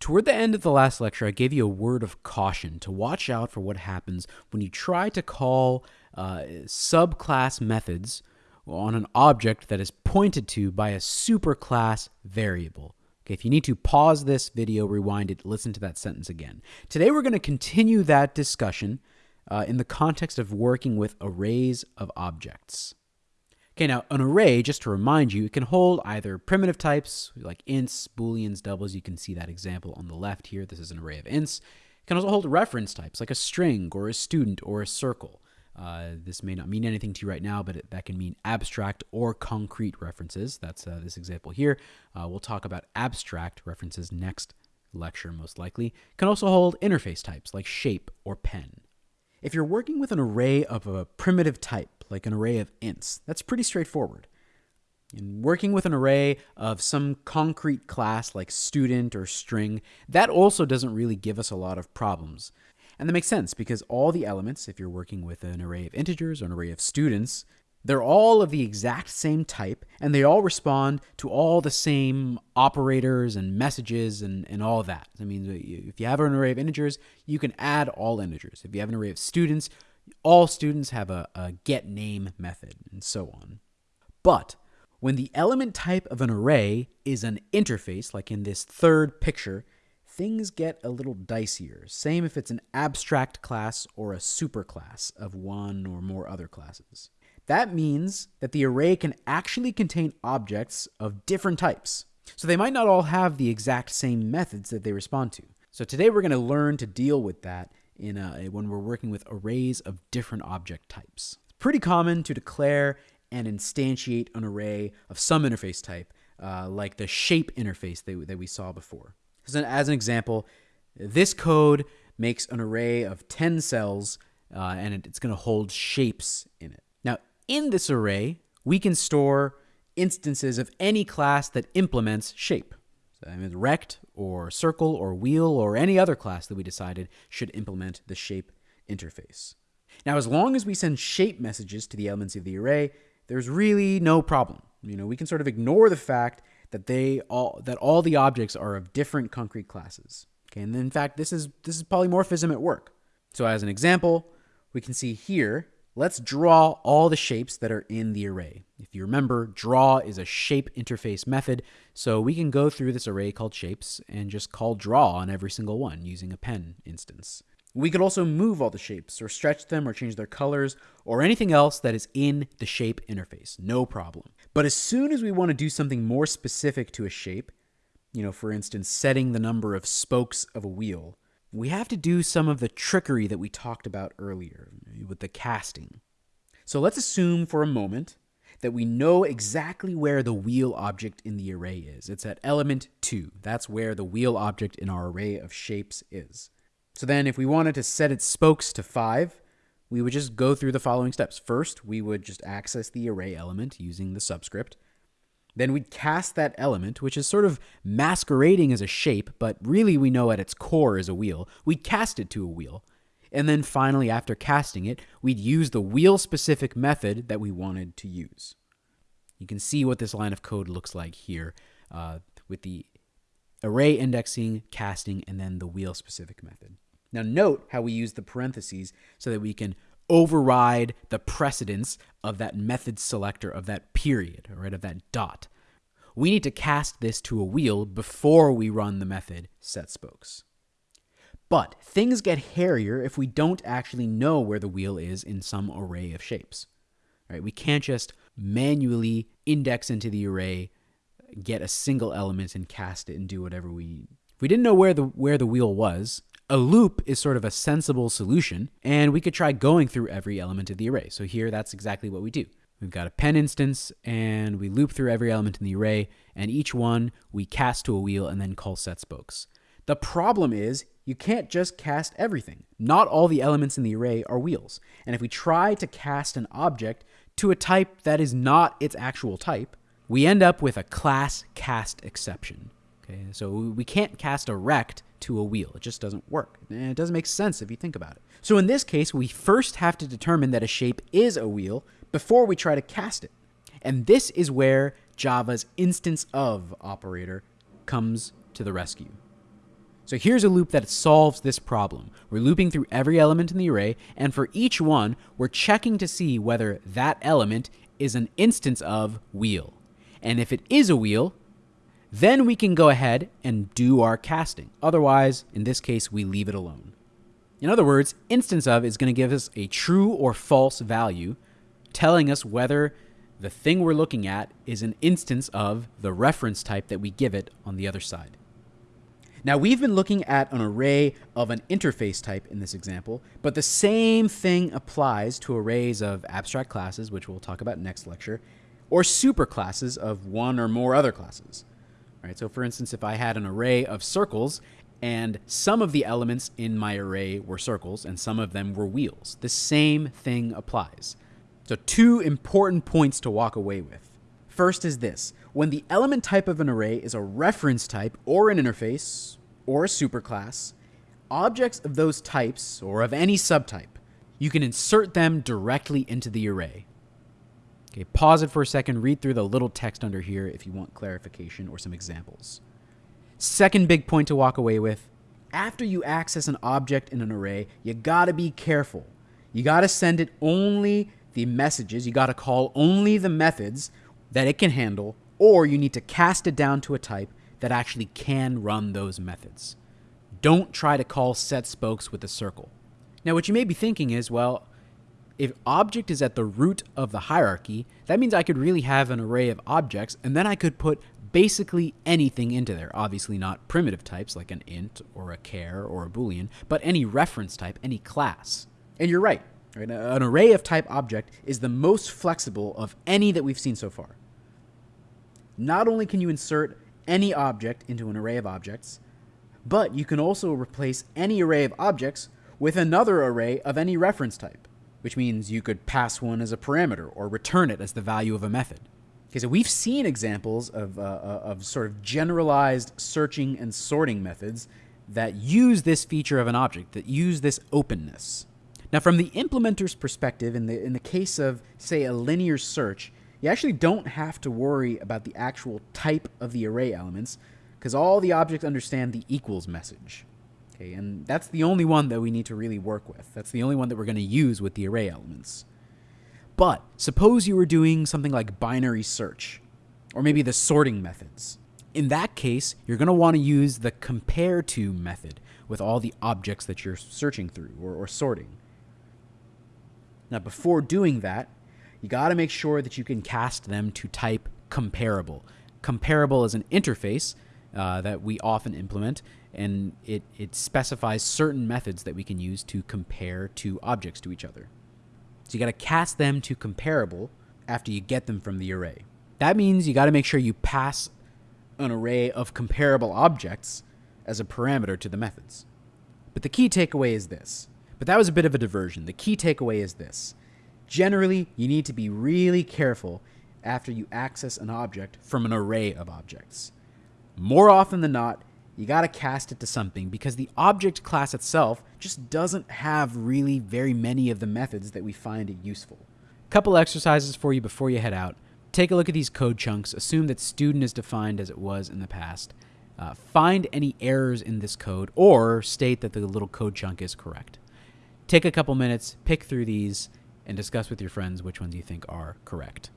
Toward the end of the last lecture, I gave you a word of caution to watch out for what happens when you try to call uh, subclass methods on an object that is pointed to by a superclass variable. Okay, if you need to pause this video, rewind it, listen to that sentence again. Today we're going to continue that discussion uh, in the context of working with arrays of objects. Okay, now an array, just to remind you, it can hold either primitive types like ints, booleans, doubles. You can see that example on the left here. This is an array of ints. It can also hold reference types like a string or a student or a circle. Uh, this may not mean anything to you right now, but it, that can mean abstract or concrete references. That's uh, this example here. Uh, we'll talk about abstract references next lecture, most likely. It can also hold interface types like shape or pen. If you're working with an array of a primitive type, like an array of ints, that's pretty straightforward. In working with an array of some concrete class like student or string, that also doesn't really give us a lot of problems. And that makes sense because all the elements, if you're working with an array of integers or an array of students, they're all of the exact same type and they all respond to all the same operators and messages and, and all that. I mean, if you have an array of integers, you can add all integers. If you have an array of students, all students have a, a get name method and so on. But when the element type of an array is an interface, like in this third picture, things get a little dicier. Same if it's an abstract class or a superclass of one or more other classes. That means that the array can actually contain objects of different types. So they might not all have the exact same methods that they respond to. So today we're going to learn to deal with that in a, when we're working with arrays of different object types. It's pretty common to declare and instantiate an array of some interface type, uh, like the shape interface that, that we saw before. So, as an example, this code makes an array of 10 cells uh, and it's going to hold shapes in it. Now, in this array, we can store instances of any class that implements shape. So I mean, rect or circle or wheel or any other class that we decided should implement the shape interface. Now, as long as we send shape messages to the elements of the array, there's really no problem. You know, we can sort of ignore the fact that they all that all the objects are of different concrete classes. Okay, and in fact, this is this is polymorphism at work. So as an example, we can see here, let's draw all the shapes that are in the array. If you remember, draw is a shape interface method, so we can go through this array called shapes and just call draw on every single one using a pen instance. We could also move all the shapes or stretch them or change their colors or anything else that is in the shape interface. No problem. But as soon as we want to do something more specific to a shape, you know, for instance, setting the number of spokes of a wheel, we have to do some of the trickery that we talked about earlier with the casting. So let's assume for a moment that we know exactly where the wheel object in the array is. It's at element 2. That's where the wheel object in our array of shapes is. So then if we wanted to set its spokes to 5, we would just go through the following steps. First, we would just access the array element using the subscript. Then we'd cast that element, which is sort of masquerading as a shape, but really we know at its core is a wheel. We'd cast it to a wheel. And then finally, after casting it, we'd use the wheel specific method that we wanted to use. You can see what this line of code looks like here uh, with the array indexing, casting, and then the wheel specific method. Now note how we use the parentheses so that we can override the precedence of that method selector of that period, right, of that dot. We need to cast this to a wheel before we run the method setSpokes. But things get hairier if we don't actually know where the wheel is in some array of shapes. Right? We can't just manually index into the array, get a single element and cast it and do whatever we if we didn't know where the where the wheel was, a loop is sort of a sensible solution, and we could try going through every element of the array. So here, that's exactly what we do. We've got a pen instance, and we loop through every element in the array, and each one we cast to a wheel and then call set spokes. The problem is you can't just cast everything. Not all the elements in the array are wheels. And if we try to cast an object to a type that is not its actual type, we end up with a class cast exception. Okay, so we can't cast a rect to a wheel. It just doesn't work. And it doesn't make sense if you think about it. So in this case, we first have to determine that a shape is a wheel before we try to cast it. And this is where Java's instance of operator comes to the rescue. So here's a loop that solves this problem. We're looping through every element in the array, and for each one, we're checking to see whether that element is an instance of wheel. And if it is a wheel, then we can go ahead and do our casting. Otherwise, in this case, we leave it alone. In other words, instance of is going to give us a true or false value, telling us whether the thing we're looking at is an instance of the reference type that we give it on the other side. Now, we've been looking at an array of an interface type in this example, but the same thing applies to arrays of abstract classes, which we'll talk about next lecture, or superclasses of one or more other classes. All right, So, for instance, if I had an array of circles and some of the elements in my array were circles and some of them were wheels, the same thing applies. So, two important points to walk away with. First is this when the element type of an array is a reference type or an interface or a superclass, objects of those types or of any subtype, you can insert them directly into the array. Okay, pause it for a second, read through the little text under here if you want clarification or some examples. Second big point to walk away with after you access an object in an array, you gotta be careful. You gotta send it only the messages, you gotta call only the methods that it can handle or you need to cast it down to a type that actually can run those methods. Don't try to call set spokes with a circle. Now, what you may be thinking is, well, if object is at the root of the hierarchy, that means I could really have an array of objects, and then I could put basically anything into there. Obviously, not primitive types like an int or a char or a boolean, but any reference type, any class. And you're right. right? An array of type object is the most flexible of any that we've seen so far. Not only can you insert any object into an array of objects, but you can also replace any array of objects with another array of any reference type, which means you could pass one as a parameter or return it as the value of a method. Okay, so we've seen examples of, uh, uh of sort of generalized searching and sorting methods that use this feature of an object, that use this openness. Now, from the implementer's perspective, in the, in the case of, say, a linear search, you actually don't have to worry about the actual type of the array elements because all the objects understand the equals message. Okay, and that's the only one that we need to really work with. That's the only one that we're going to use with the array elements. But suppose you were doing something like binary search, or maybe the sorting methods. In that case, you're going to want to use the compare to method with all the objects that you're searching through or, or sorting. Now, before doing that, you got to make sure that you can cast them to type comparable. Comparable is an interface uh, that we often implement, and it, it specifies certain methods that we can use to compare two objects to each other. So you got to cast them to comparable after you get them from the array. That means you got to make sure you pass an array of comparable objects as a parameter to the methods. But the key takeaway is this. But that was a bit of a diversion. The key takeaway is this. Generally, you need to be really careful after you access an object from an array of objects. More often than not, you got to cast it to something because the object class itself just doesn't have really very many of the methods that we find it useful. Couple exercises for you before you head out. Take a look at these code chunks. Assume that student is defined as it was in the past. Uh, find any errors in this code or state that the little code chunk is correct. Take a couple minutes, pick through these, and discuss with your friends which ones you think are correct.